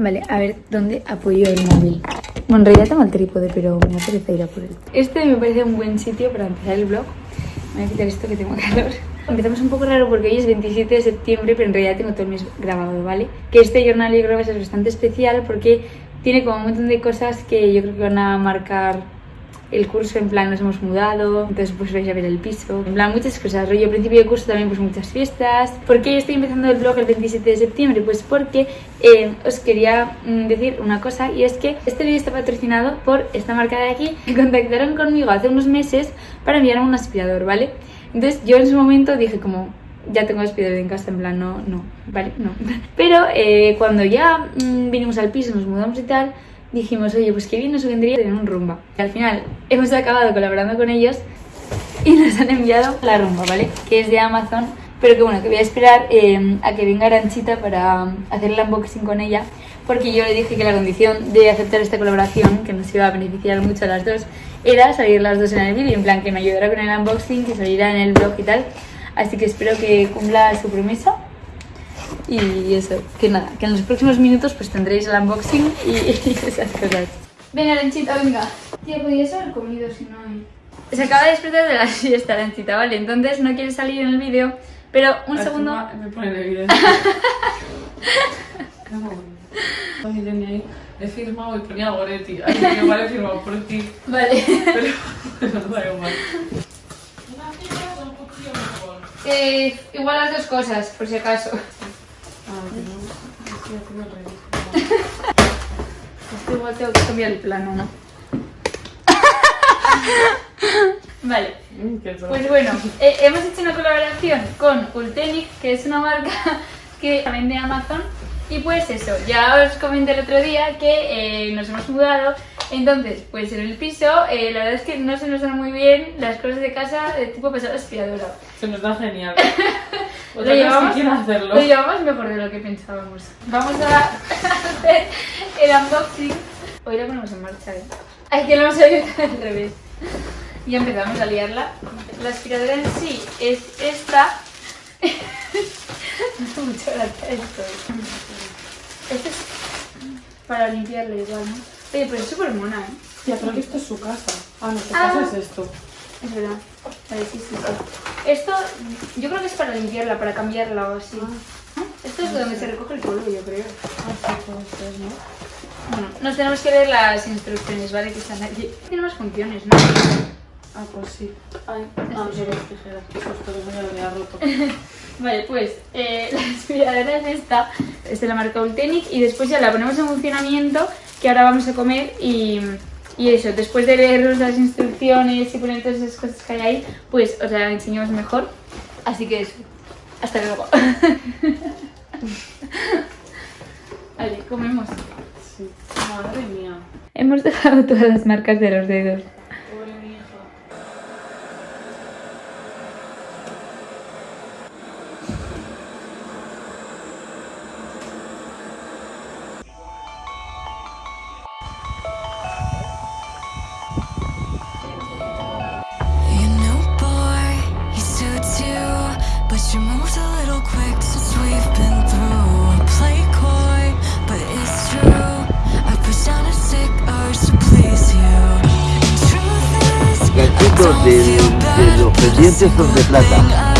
Vale, a ver dónde apoyo el móvil. Bueno, en realidad tengo el trípode, pero me apetece ir a por él. Este me parece un buen sitio para empezar el vlog. Me voy a quitar esto que tengo calor. Empezamos un poco raro porque hoy es 27 de septiembre, pero en realidad tengo todo el mes grabado, ¿vale? Que este jornal yo creo que va a ser bastante especial porque tiene como un montón de cosas que yo creo que van a marcar el curso, en plan nos hemos mudado, entonces pues vais a ver el piso, en plan muchas cosas, rollo principio de curso también pues muchas fiestas. ¿Por qué estoy empezando el vlog el 27 de septiembre? Pues porque eh, os quería mm, decir una cosa y es que este vídeo está patrocinado por esta marca de aquí que contactaron conmigo hace unos meses para enviarme un aspirador, ¿vale? Entonces yo en su momento dije como, ya tengo aspirador en casa, en plan, no, no, vale, no. Pero eh, cuando ya mm, vinimos al piso, nos mudamos y tal, dijimos, oye, pues qué bien nos vendría tener un rumba. Y al final hemos acabado colaborando con ellos y nos han enviado la rumba, ¿vale? Que es de Amazon, pero que bueno, que voy a esperar eh, a que venga Aranchita para hacer el unboxing con ella, porque yo le dije que la condición de aceptar esta colaboración, que nos iba a beneficiar mucho a las dos, era salir las dos en el vídeo, en plan que me ayudara con el unboxing, que saliera en el blog y tal. Así que espero que cumpla su promesa y eso, que nada, que en los próximos minutos pues tendréis el unboxing y, esas cosas. Venga, Lenchita, venga. Tía, podías haber comido si no hay... Se acaba de despertar de la siesta, Lenchita, ¿vale? Entonces no quiere salir en el vídeo, pero un segundo... Me pone evidencia. no, ahí. He firmado y ponía Goretti. Así que igual he firmado por ti. Vale. Pero no da igual. Eh, igual las dos cosas, por si acaso. Esto igual tengo que cambiar el plano, ¿no? vale, pues bueno, eh, hemos hecho una colaboración con Ultenic, que es una marca que vende Amazon. Y pues eso, ya os comenté el otro día que eh, nos hemos mudado entonces, pues en el piso, eh, la verdad es que no se nos dan muy bien las cosas de casa de tipo pasar aspiradora. Se nos da genial. lo, llevamos, hacerlo. lo llevamos mejor de lo que pensábamos. Vamos a hacer el unboxing. Hoy lo ponemos en marcha, ¿eh? Ay, que lo hemos abierto al revés. Y empezamos a liarla. La aspiradora en sí es esta. Hace mucha gracia esto. Esto es para limpiarla igual, ¿no? Oye, pero es súper mona, ¿eh? Ya, pero que esto es su casa. Ah, no, su Ah. casa es esto. Es verdad. Vale, sí, sí, sí. Esto, yo creo que es para limpiarla, para cambiarla o así. ¿No? Esto es de donde se recoge el polvo, yo creo. Ah, sí, puede ser, ¿no? Bueno, nos tenemos que ver las instrucciones, ¿vale? Que están aquí. Tiene más funciones, ¿no? Ah, pues sí. Ay, ah, sí. tijeras. Pues esto que me lo había roto. Vale, pues eh, la aspiradora es esta, es de la marca Ultenic y después ya la ponemos en funcionamiento, que ahora vamos a comer y, y eso, después de leeros las instrucciones y poner todas esas cosas que hay ahí, pues os la enseñamos mejor. Así que eso, hasta luego. vale, comemos. Sí. Madre mía. Hemos dejado todas las marcas de los dedos. Los but pendientes a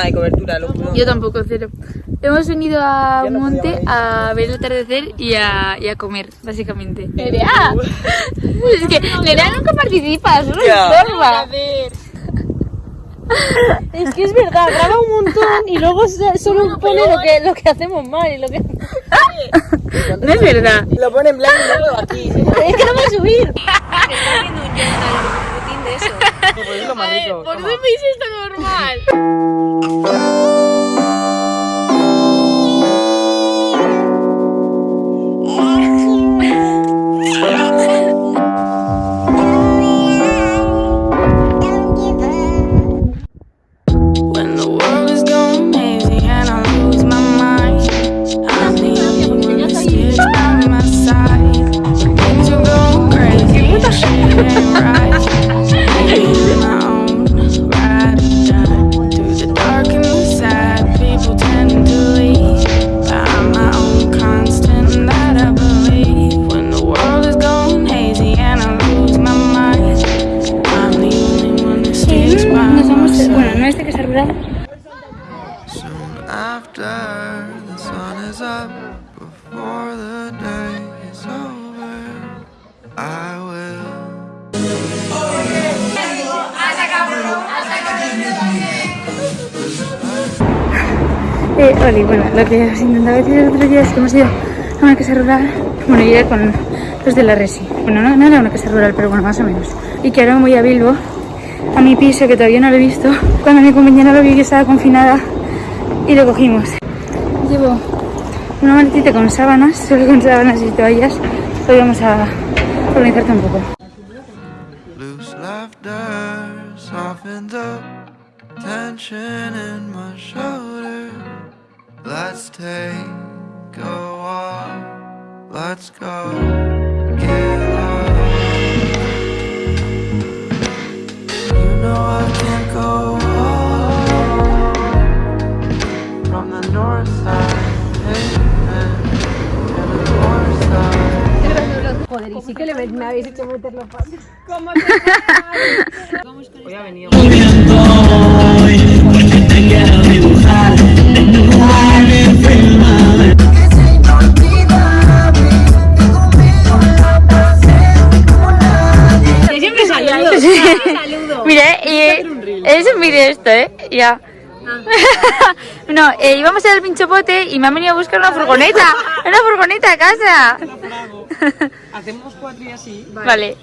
nada de cobertura, lo juro. Yo tampoco, cero. Hemos venido a un monte a ver el atardecer y a, y a comer, básicamente. ¡Nerea! es que Nerea nunca participa, solo. Es que es verdad, graba un montón y luego solo pone lo que, lo que hacemos mal y lo que... No es verdad. Lo pone en blanco y negro aquí. Es que no va a subir. Es lo más rico. Toma. veis esto normal? lo que os intentaba decir el otro día es que hemos ido a una casa rural, bueno, yo con los de la Resi. Bueno, no, no era una casa rural, pero bueno, más o menos. Y que ahora me voy a Bilbo, a mi piso, que todavía no lo he visto. Cuando mi compañera lo vio que estaba confinada y lo cogimos. Llevo una maletita con sábanas, solo con sábanas y toallas. Hoy vamos a organizarte un poco. Let's take a walk. Let's go. Get lost. You know I can't go home from the north side. Pavement to the north side. Joder, y sí que le ves- me habéis hecho meter los pasos. Hoy ha venido. Siempre es un vídeo esto, ¿eh? Ya. no, eh, íbamos al pinchopote y me han venido a buscar una furgoneta. Una furgoneta a casa. Hacemos cuatro y así. Vale.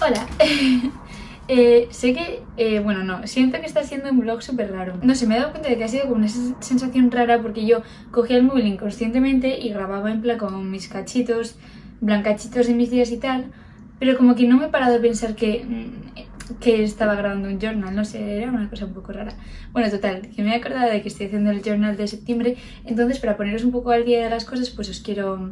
Hola. Eh, sé que, eh, bueno, no, siento que está siendo un vlog súper raro. No sé, me he dado cuenta de que ha sido como una sens- sensación rara porque yo cogía el móvil inconscientemente y grababa en plan con mis cachitos, en plan cachitos de mis días y tal, pero como que no me he parado a pensar que, mm, que estaba grabando un journal, no sé, era una cosa un poco rara. Bueno, total, que me he acordado de que estoy haciendo el journal de septiembre, entonces para poneros un poco al día de las cosas, pues os quiero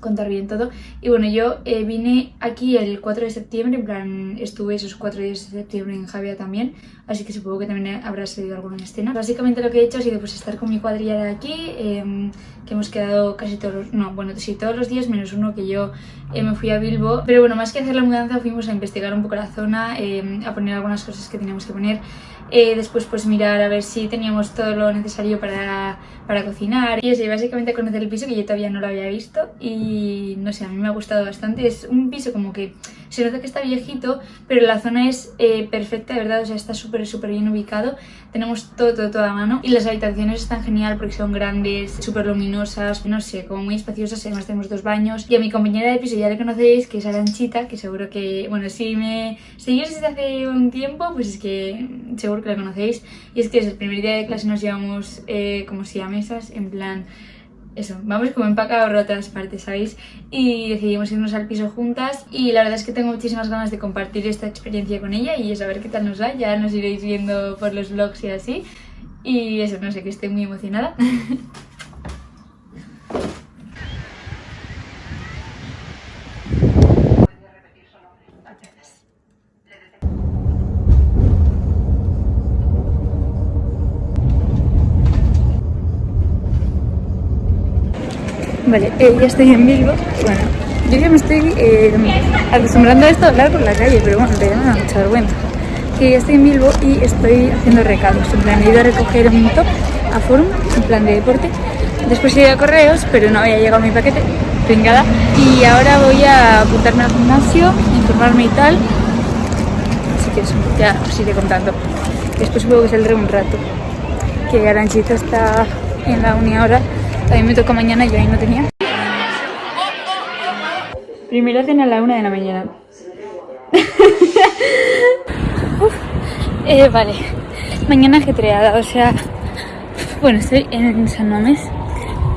contar bien todo. Y bueno, yo eh, vine aquí el 4 de septiembre, en plan, estuve esos cuatro días de septiembre en Javia también, así que supongo que también habrá salido alguna escena. Básicamente lo que he hecho ha sido pues estar con mi cuadrilla de aquí, em, que hemos quedado casi todos los, no, bueno, sí, todos los días menos uno que yo eh, me fui a Bilbo. Pero bueno, más que hacer la mudanza fuimos a investigar un poco la zona, em, a poner algunas cosas que teníamos que poner. Eh, después pues mirar a ver si teníamos todo lo necesario para, para cocinar y y básicamente conocer el piso que yo todavía no lo había visto y no sé, a mí me ha gustado bastante. Es un piso como que se nota que está viejito, pero la zona es eh, perfecta, de verdad, o sea, está súper, súper bien ubicado. Tenemos todo, todo, todo a mano y las habitaciones están genial porque son grandes, súper luminosas, no sé, como muy espaciosas. Además tenemos dos baños y a mi compañera de piso ya le conocéis, que es Aranchita, que seguro que, bueno, si me seguís desde hace un tiempo, pues es que seguro que la conocéis. Y es que desde el primer día de clase nos llevamos eh, como si a mesas, en plan eso, vamos como empacados por otras partes, ¿sabéis? Y decidimos irnos al piso juntas y la verdad es que tengo muchísimas ganas de compartir esta experiencia con ella y saber qué tal nos va, ya nos iréis viendo por los vlogs y así. Y eso, no sé, que estoy muy emocionada. Vale, eh, ya estoy en Bilbo. Bueno, Yo ya me estoy eh, acostumbrando a esto de hablar por la calle, pero bueno, en realidad me da mucha vergüenza. Que ya estoy en Bilbo y estoy haciendo recados. En plan, he ido a recoger un top a Forum, en plan de deporte. Después he ido a correos, pero no había llegado mi paquete, pringada. Y ahora voy a apuntarme al gimnasio, informarme y tal. Así que eso, ya os iré contando. Después supongo que saldré un rato. Que Aranchita está en la uni ahora. A mí me toca mañana y yo ahí no tenía. Primera cena a la una de la mañana. Uf, eh, vale, mañana ajetreada, o sea, bueno, estoy en San Mamés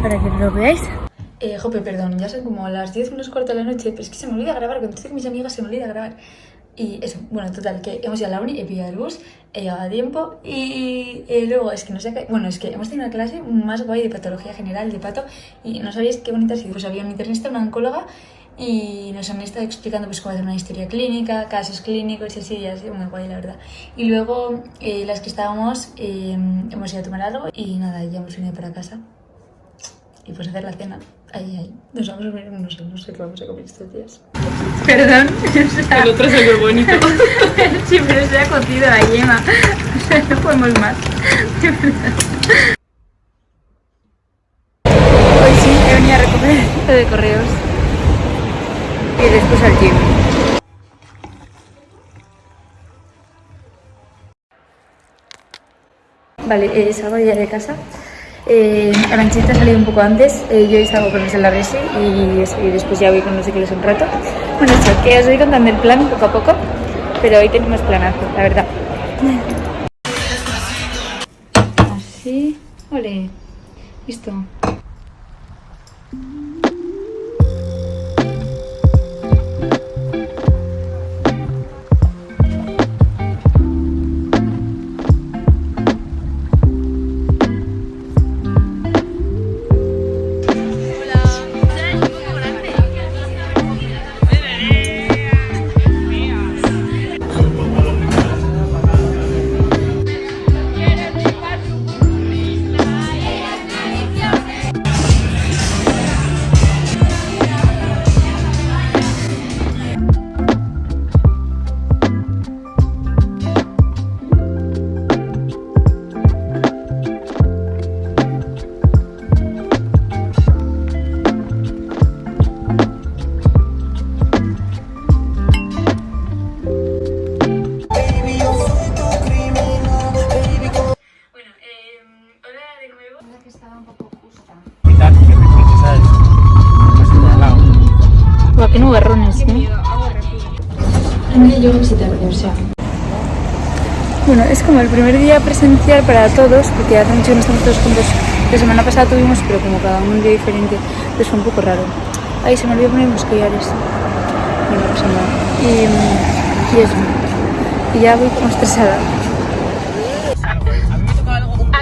para que lo veáis. Eh, Jope, perdón, ya son como las 10 menos cuarto de la noche, pero es que se me olvida grabar, cuando estoy con mis amigas se me olvida grabar. Y eso, bueno, total, que hemos ido a la uni, he pillado el bus, he llegado a tiempo y luego es que no sé qué, bueno, es que hemos tenido una clase más guay de patología general de pato y no sabéis qué bonita ha sido. Pues había un internista, una oncóloga y nos han estado explicando pues cómo hacer una historia clínica, casos clínicos y así, y así, muy guay la verdad. Y luego eh, las que estábamos eh, hemos ido a tomar algo y nada, ya hemos venido para casa y pues hacer la cena. Ahí, ahí. Nos vamos a ver, no sé, no sé qué vamos a comer estos días. Perdón, El otro es el bonito. siempre se ha cocido la yema. O sea, no podemos más. De verdad. Hoy sí, he venido a recoger esto de correos. Y después al gym. Vale, eh, salgo ya de casa. Eh, Aranchita ha salido un poco antes, eh, yo estado con los de la resi y, y después ya voy con los Kilos un rato. Bueno, eso, que os voy contando el plan poco a poco, pero hoy tenemos planazo, la verdad. Así, ole, listo. Yo sí tarde, o sea. Bueno, es como el primer día presencial para todos, porque hace mucho que no estamos todos juntos. La semana pasada tuvimos, pero como cada uno un día diferente, pues fue un poco raro. Ay, se me olvidó poner los collares. No, no pasa nada. Y, y eso. Y ya voy como estresada.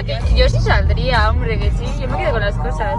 Que yo sí saldría, hombre, que sí. Yo me quedo con las cosas.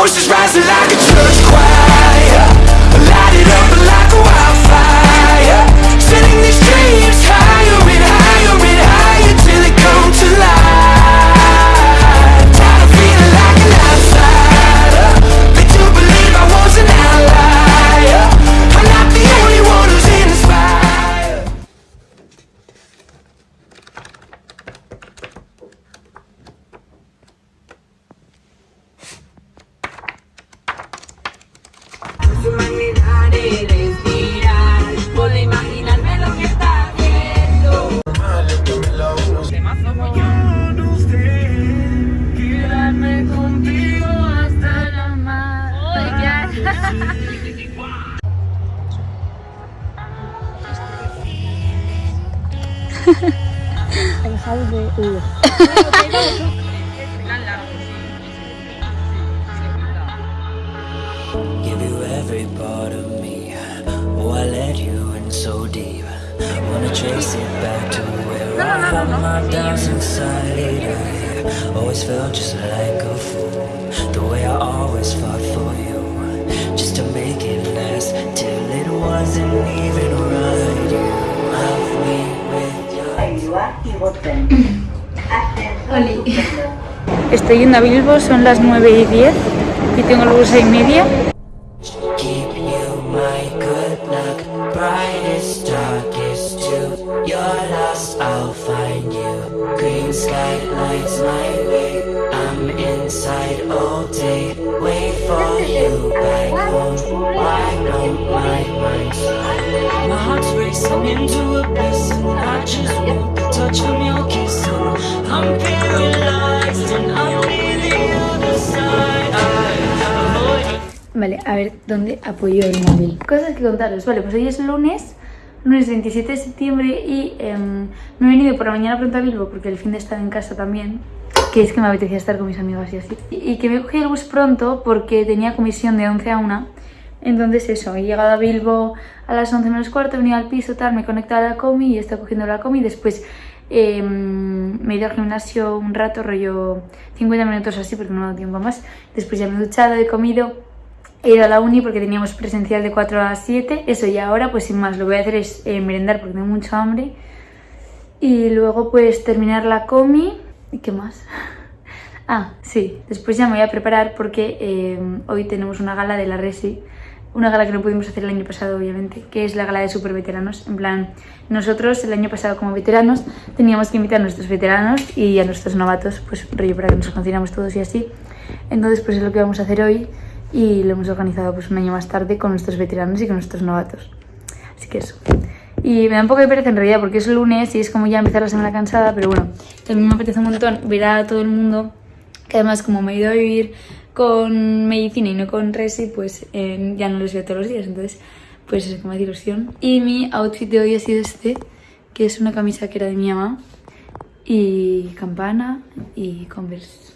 Voices rising like a church choir, house. Give you every part of me. Oh, I let you in so deep. Wanna trace it back to where I had my doubts inside. I always felt just like a fool. The way I always fought for you. Just to make it last till it wasn't even right. You left me with your. Estoy yendo a Bilbo, son las 9 y 10 y tengo luego 6 y media. Vale, a ver, ¿dónde apoyo el móvil? Cosas que contaros. Vale, pues hoy es lunes, lunes 27 de septiembre y em, me he venido por la mañana pronto a Bilbo porque el fin de estar en casa también, que es que me apetecía estar con mis amigos y así. Y, y que me cogí el bus pronto porque tenía comisión de 11 a 1. Entonces eso, he llegado a Bilbo a las 11 menos cuarto, he venido al piso, tal, me he conectado a la comi y he estado cogiendo la comi. Después em, me he ido al gimnasio un rato, rollo 50 minutos así porque no me ha dado tiempo más. Después ya me he duchado, he comido He ido a la uni porque teníamos presencial de 4 a 7. Eso y ahora, pues sin más, lo voy a hacer es eh, merendar porque tengo mucha hambre. Y luego pues terminar la comi. ¿Y qué más? Ah, sí. Después ya me voy a preparar porque eh, hoy tenemos una gala de la Resi. Una gala que no pudimos hacer el año pasado, obviamente, que es la gala de super veteranos. En plan, nosotros el año pasado como veteranos teníamos que invitar a nuestros veteranos y a nuestros novatos, pues rollo para que nos conociéramos todos y así. Entonces, pues es lo que vamos a hacer hoy y lo hemos organizado pues un año más tarde con nuestros veteranos y con nuestros novatos. Así que eso. Y me da un poco de pereza en realidad porque es lunes y es como ya empezar la semana cansada, pero bueno, también me apetece un montón ver a todo el mundo, que además como me he ido a vivir con medicina y no con resi, pues eh, ya no los veo todos los días, entonces pues es como de ilusión. Y mi outfit de hoy ha sido este, que es una camisa que era de mi mamá y campana y converse.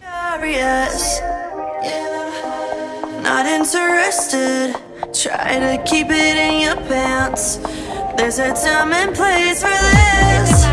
Not interested. Try to keep it in your pants. There's a time and place for this.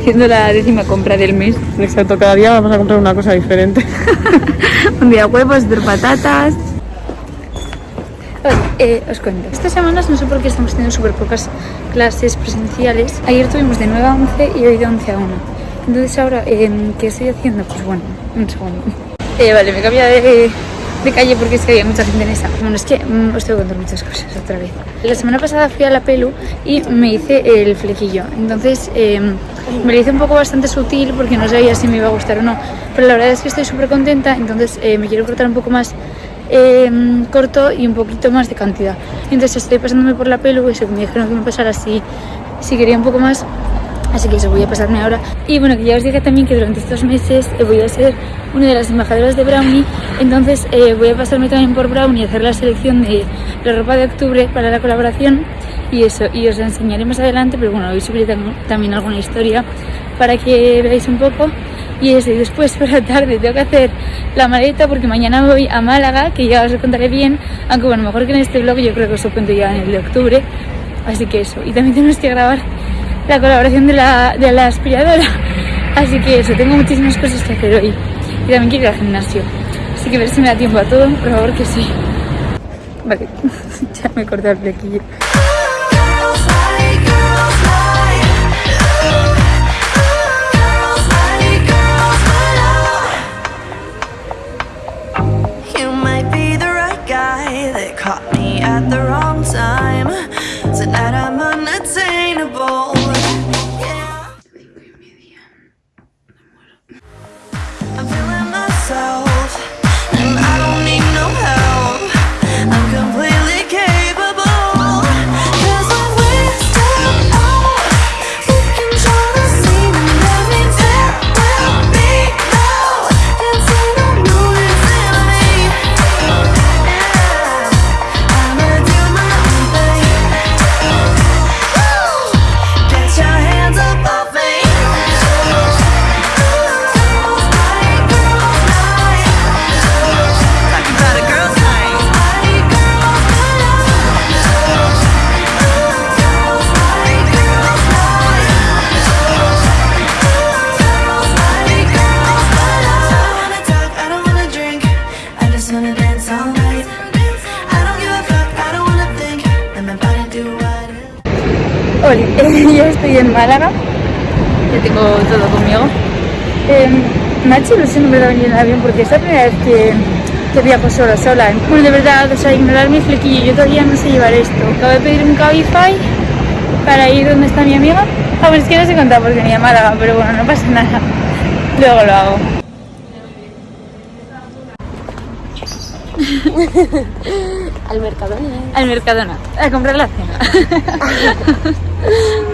Haciendo la décima compra del mes. Exacto, cada día vamos a comprar una cosa diferente. Un día huevos, otro patatas. Eh, os cuento. Estas semanas no sé por qué estamos teniendo súper pocas clases presenciales. Ayer tuvimos de 9 a 11 y hoy de 11 a 1. Entonces ahora, eh, ¿qué estoy haciendo? Pues bueno, un segundo. Eh, vale, me he cambiado de, de calle porque es que había mucha gente en esa. Bueno, es que mm, os tengo que contar muchas cosas otra vez. La semana pasada fui a la pelu y me hice el flequillo. Entonces eh, me lo hice un poco bastante sutil porque no sabía si me iba a gustar o no. Pero la verdad es que estoy súper contenta, entonces eh, me quiero cortar un poco más eh, corto y un poquito más de cantidad. Entonces estoy pasándome por la pelu y se me dijeron que me pasara así, si quería un poco más. Así que eso voy a pasarme ahora. Y bueno, que ya os dije también que durante estos meses eh, voy a ser una de las embajadoras de Brownie. Entonces eh, voy a pasarme también por Brownie y hacer la selección de la ropa de octubre para la colaboración. Y eso, y os la enseñaré más adelante, pero bueno, hoy subiré tam- también alguna historia para que veáis un poco. Y eso, y después por la tarde tengo que hacer la maleta porque mañana voy a Málaga, que ya os lo contaré bien. Aunque bueno, mejor que en este vlog, yo creo que os lo cuento ya en el de octubre. Así que eso, y también tenemos que grabar la colaboración de la, de la aspiradora. Así que eso, tengo muchísimas cosas que hacer hoy. Y también quiero ir al gimnasio. Así que a ver si me da tiempo a todo, por favor que sí. Vale, ya me he cortado el flequillo. Hola, yo estoy en Málaga, que tengo todo conmigo. Eh, me ha hecho ilusión en verdad venir en avión porque es la primera vez que, que viajo sola, sola. Bueno, de verdad, o sea, ignorar mi flequillo, yo todavía no sé llevar esto. Acabo de pedir un Cabify para ir donde está mi amiga. Ah, bueno, es que no sé contar porque ni a Málaga, pero bueno, no pasa nada. Luego lo hago. Al Mercadona. Al Mercadona, a comprar la cena. 嗯